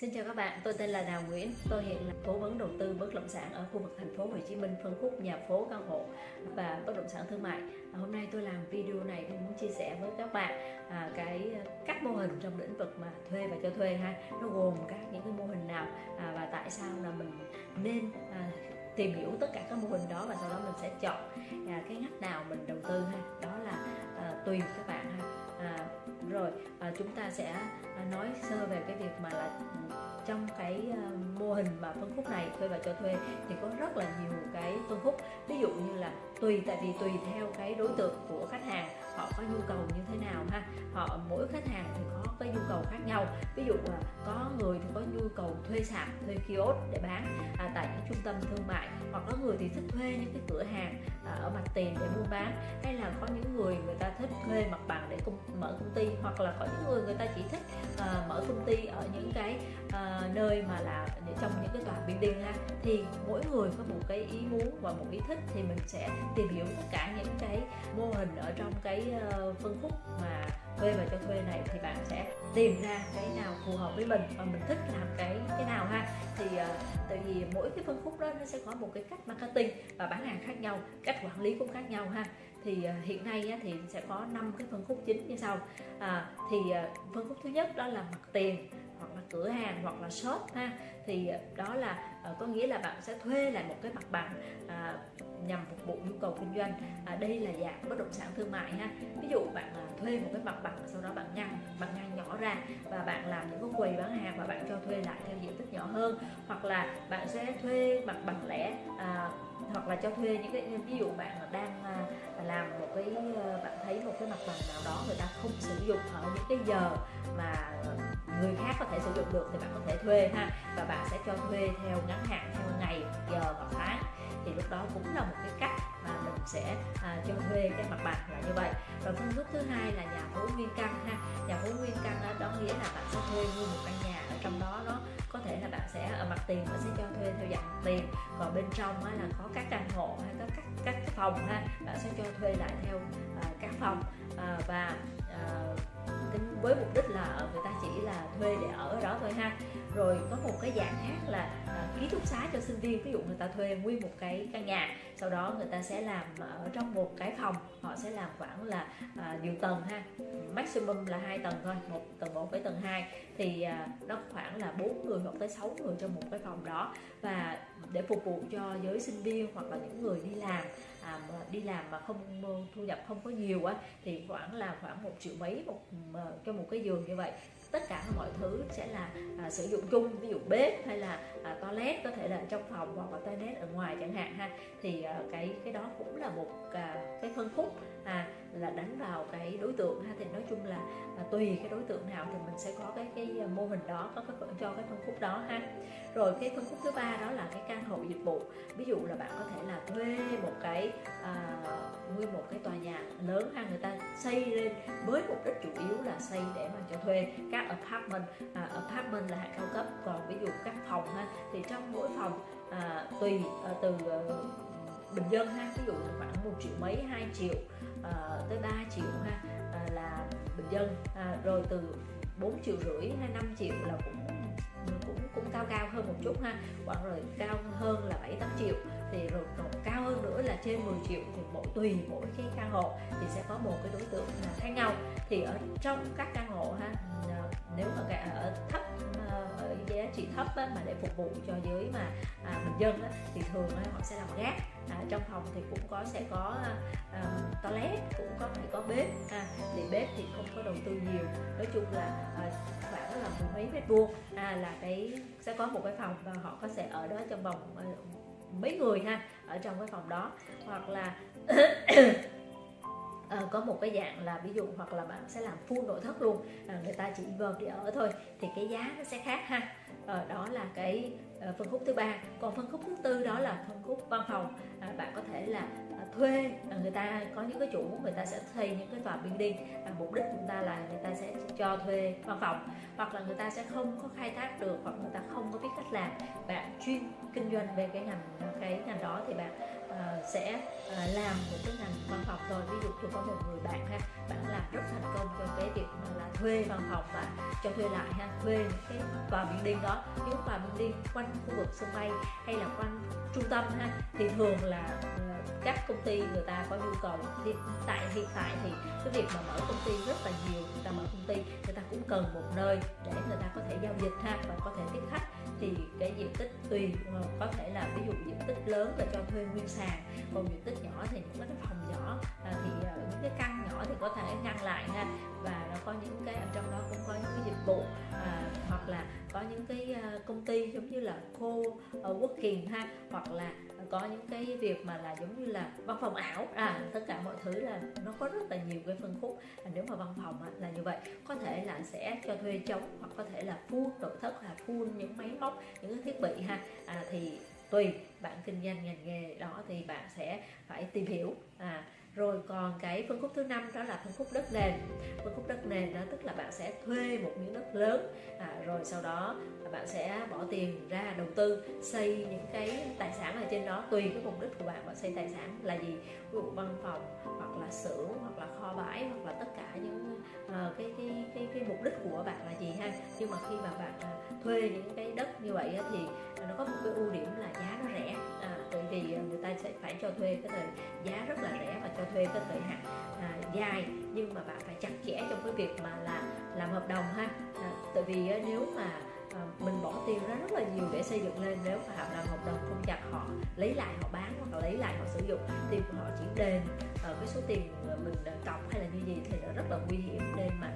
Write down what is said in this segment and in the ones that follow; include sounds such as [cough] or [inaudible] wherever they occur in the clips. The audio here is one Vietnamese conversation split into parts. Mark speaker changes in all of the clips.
Speaker 1: Xin chào các bạn, tôi tên là Đào Nguyễn. Tôi hiện là cố vấn đầu tư bất động sản ở khu vực thành phố Hồ Chí Minh, phân khúc nhà phố căn hộ và bất động sản thương mại. À, hôm nay tôi làm video này tôi muốn chia sẻ với các bạn à, cái các mô hình trong lĩnh vực mà thuê và cho thuê ha. Nó gồm các những cái mô hình nào à, và tại sao là mình nên à, tìm hiểu tất cả các mô hình đó và sau đó mình sẽ chọn à, cái ngách nào mình đầu tư ha. Đó là à, tùy các bạn ha. À, rồi à, chúng ta sẽ à, nói sơ về cái việc mà là trong cái à, mô hình mà phân khúc này thuê và cho thuê thì có rất là nhiều cái phân khúc. Ví dụ như là tùy tại vì tùy theo cái đối tượng của khách hàng họ có nhu cầu như thế nào ha. Họ mỗi khách hàng thì có cái nhu cầu khác nhau. Ví dụ là có người thì có nhu cầu thuê sạp thuê kiosk để bán à, tại những trung tâm thương mại hoặc có người thì thích thuê những cái cửa hàng à, ở mặt tiền để buôn bán. Hay là có những người người ta thích thuê mặt bằng mở công ty hoặc là có những người người ta chỉ thích uh, mở công ty ở những cái uh, nơi mà là trong những cái tòa building ha thì mỗi người có một cái ý muốn và một ý thích thì mình sẽ tìm hiểu tất cả những cái mô hình ở trong cái uh, phân khúc mà thuê và cho thuê này thì bạn sẽ tìm ra cái nào phù hợp với mình và mình thích làm cái cái nào ha. Thì uh, tại vì mỗi cái phân khúc đó nó sẽ có một cái cách marketing và bán hàng khác nhau cách quản lý cũng khác nhau ha thì à, hiện nay thì sẽ có năm cái phân khúc chính như sau. À, thì à, phân khúc thứ nhất đó là mặt tiền hoặc là cửa hàng hoặc là shop ha. Thì à, đó là có nghĩa là bạn sẽ thuê lại một cái mặt bằng à, nhằm phục vụ nhu cầu kinh doanh. À, đây là dạng bất động sản thương mại ha. Ví dụ bạn à, thuê một cái mặt bằng sau đó bạn ngăn bạn ngăn nhỏ ra và bạn làm những cái quầy bán hàng và bạn cho thuê lại theo diện tích nhỏ hơn. Hoặc là bạn sẽ thuê mặt bằng lẻ à, hoặc là cho thuê những cái ví dụ bạn đang à, làm một cái ờ, bạn thấy một cái mặt bằng nào đó người ta không sử dụng ở những cái giờ mà người khác có thể sử dụng được thì bạn có thể thuê ha. Và bạn sẽ cho thuê theo ngắn hạn theo ngày giờ hoặc tháng. Thì lúc đó cũng là một cái cách mà mình sẽ à, cho thuê cái mặt bằng là như vậy. Rồi phương thức thứ hai là nhà phố nguyên căn ha. Nhà phố nguyên căn đó, đó nghĩa là bạn sẽ thuê mua một căn nhà ở trong đó nó thể là bạn sẽ ở mặt tiền bạn sẽ cho thuê theo dạng tiền. Còn bên trong là có các căn hộ hay có các các cái phòng ha, bạn sẽ cho thuê lại theo ờ, các phòng. Ờ, và ờ, với mục đích là người ta chỉ là thuê để ở đó thôi ha. Rồi có một cái dạng khác là à, ký túc xá cho sinh viên ví dụ người ta thuê nguyên một cái căn nhà sau đó người ta sẽ làm ở trong một cái phòng họ sẽ làm khoảng là à, nhiều tầng ha maximum là hai tầng thôi một tầng một với tầng 2 thì à, nó khoảng là bốn người hoặc tới 6 người trong một cái phòng đó. Và để phục vụ cho giới sinh viên hoặc là những người đi làm à, đi làm mà không thu nhập không có nhiều á thì khoảng là khoảng một triệu mấy một Ờ, cho một cái giường như vậy. Tất cả mọi thứ sẽ là à, sử dụng chung ví dụ bếp hay là à, toilet có thể là trong phòng hoặc là toilet ở ngoài chẳng hạn ha. Thì à, cái cái đó cũng là một à, cái phân khúc à, là đánh vào cái đối tượng ha. Thì nói chung là à, tùy cái đối tượng nào thì mình sẽ có cái cái à, mô hình đó có cái cho cái phân khúc đó ha. Rồi cái phân khúc thứ ba đó là cái căn hộ dịch vụ. Ví dụ là bạn có thể là thuê một cái à, nguyên một cái tòa nhà lớn ha người ta xây lên với mục đích chủ yếu là xây để mà cho thuê các apartment à, apartment là hạng cao cấp. Còn ví dụ các phòng ha thì trong mỗi phòng à, tùy à, từ à, bình dân ha. Ví dụ khoảng một triệu mấy hai triệu à, tới 3 triệu ha à, là bình dân. À, rồi từ 4 triệu rưỡi hay 5 triệu là cũng cũng cũng cao cao hơn một chút ha. Khoảng rồi cao hơn là 7 8 triệu thì rồi còn cao hơn nữa là trên 10 triệu thì mỗi tùy mỗi cái căn hộ thì sẽ có một cái đối tượng là khác nhau. Thì ở trong các căn hộ ha ờ, nếu mà ở thấp ờ, ở giá trị thấp á, mà để phục vụ cho giới mà à, bình dân á, thì thường á, họ sẽ làm gác. À, trong phòng thì cũng có sẽ có à, toilet cũng có phải có bếp à, thì bếp thì không có đầu tư nhiều. Nói chung là à, khoảng là mười mấy mét vuông à, là cái sẽ có một cái phòng và họ có sẽ ở đó trong vòng mấy người ha ở trong cái phòng đó. Hoặc là à, [coughs] có một cái dạng là ví dụ hoặc là bạn sẽ làm full nội thất luôn. À, người ta chỉ vào để ở thôi thì cái giá nó sẽ khác ha. Ờ, đó là cái ờ, phân khúc thứ ba. Còn phân khúc thứ tư đó là phân khúc văn phòng. À, bạn có thể là à, thuê à, người ta có những cái chủ người ta sẽ thuê những cái tòa building à, mục đích chúng ta là người ta sẽ cho thuê văn phòng. Hoặc là người ta sẽ không có khai thác được hoặc người ta không có biết cách làm. Bạn chuyên kinh doanh về cái ngành cái ngành đó thì bạn uh, sẽ uh, làm một cái ngành văn phòng thôi ví dụ tôi có một người bạn ha bạn làm rất thành công cho cái việc mà là thuê văn phòng và cho thuê lại ha thuê cái tòa building đó. Những tòa building quanh khu vực sân bay hay là quanh trung tâm ha thì thường là uh, các công ty người ta có nhu cầu. Hiện tại hiện tại thì cái việc mà mở công ty rất là nhiều người ta mở công ty người ta cũng cần một nơi để người ta có thể giao dịch ha và có thể tiếp khách thì cái diện tích tùy ờ, có thể là ví dụ diện tích lớn là cho thuê nguyên sàn còn diện tích nhỏ thì những cái phòng nhỏ à, thì ờ, những cái căn nhỏ thì có thể ngăn lại ha. Và nó có những cái ở trong đó cũng có những cái dịch vụ à, hoặc là có những cái ờ, công ty giống như là co working ha hoặc là có những cái việc mà là giống như là văn phòng ảo. À tất cả mọi thứ là nó có rất là nhiều cái phân khúc. À, nếu mà văn phòng á, là như vậy. Có thể là sẽ cho thuê trống hoặc có thể là full nội thất là full những máy móc những cái thiết bị ha. À, thì tùy bạn kinh doanh ngành nghề đó thì bạn sẽ phải tìm hiểu. À rồi còn cái phân khúc thứ năm đó là phân khúc đất nền. Phân khúc đất nền đó tức là bạn sẽ thuê một miếng đất lớn. À, rồi sau đó bạn sẽ bỏ tiền ra đầu tư xây những cái tài sản ở trên đó. Tùy cái mục đích của bạn bạn xây tài sản là gì? Ví dụ văn phòng hoặc là xưởng hoặc là kho bãi hoặc là tất cả những uh, cái, cái cái cái mục đích của bạn là gì ha? Nhưng mà khi mà bạn uh, thuê những cái đất như vậy thì nó có một cái ưu điểm là giá nó rẻ. À, tại vì à, người ta sẽ phải cho thuê cái thời giá rất là rẻ và cho thuê cái thời hạn à, dài. Nhưng mà bạn phải chặt chẽ trong cái việc mà là làm hợp đồng ha. À, tại vì à, nếu mà à, mình bỏ tiền ra rất là nhiều để xây dựng lên nếu mà họ làm hợp đồng không chặt họ lấy lại họ bán hoặc là lấy lại họ sử dụng thì họ chỉ đền ở cái số tiền mình cọc hay là như gì thì nó rất là nguy hiểm. Nên mà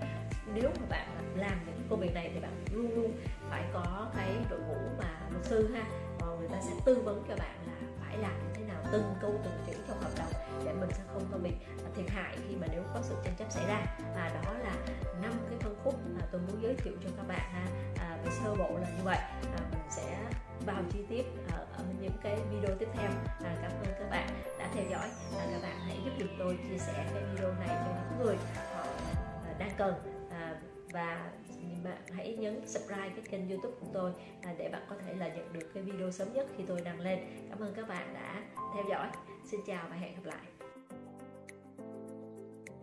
Speaker 1: nếu mà bạn làm những công việc này thì bạn luôn luôn phải có cái đội ngũ mà luật sư ha. Và người ta sẽ tư vấn cho bạn là phải làm như thế nào từng câu từng chữ trong hợp đồng để mình sẽ không có bị thiệt hại khi mà nếu có sự tranh chấp xảy ra. Và đó là năm cái phân khúc mà tôi muốn giới thiệu cho các bạn ha. À, về sơ bộ là như vậy. À, mình sẽ vào chi tiết ở, ở những cái video tiếp theo. À, cảm ơn các bạn đã theo dõi. Và các bạn hãy giúp được tôi chia sẻ cái video này cho những người họ à, đang cần và bạn hãy nhấn subscribe cái kênh youtube của tôi à, để bạn có thể là nhận được cái video sớm nhất khi tôi đăng lên. Cảm ơn các bạn đã theo dõi. Xin chào và hẹn gặp lại.